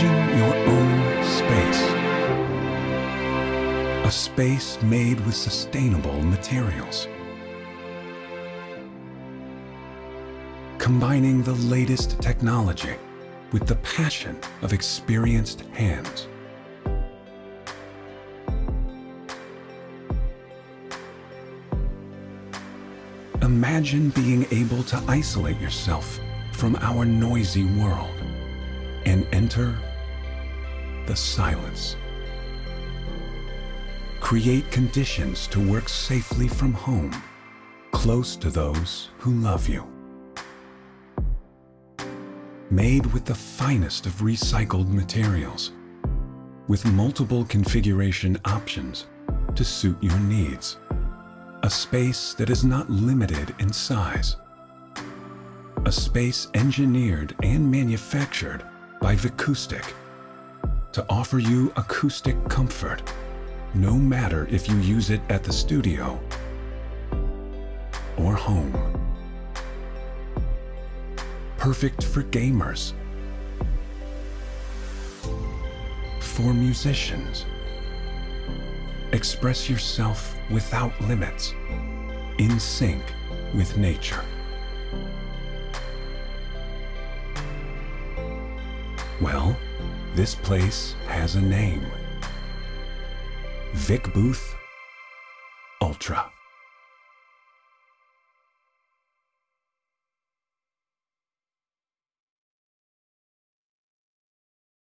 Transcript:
Imagine your own space. A space made with sustainable materials. Combining the latest technology with the passion of experienced hands. Imagine being able to isolate yourself from our noisy world and enter the silence. Create conditions to work safely from home, close to those who love you. Made with the finest of recycled materials, with multiple configuration options to suit your needs. A space that is not limited in size. A space engineered and manufactured by Vicoustic to offer you acoustic comfort, no matter if you use it at the studio or home. Perfect for gamers, for musicians. Express yourself without limits, in sync with nature. Well, this place has a name. Vic Booth Ultra.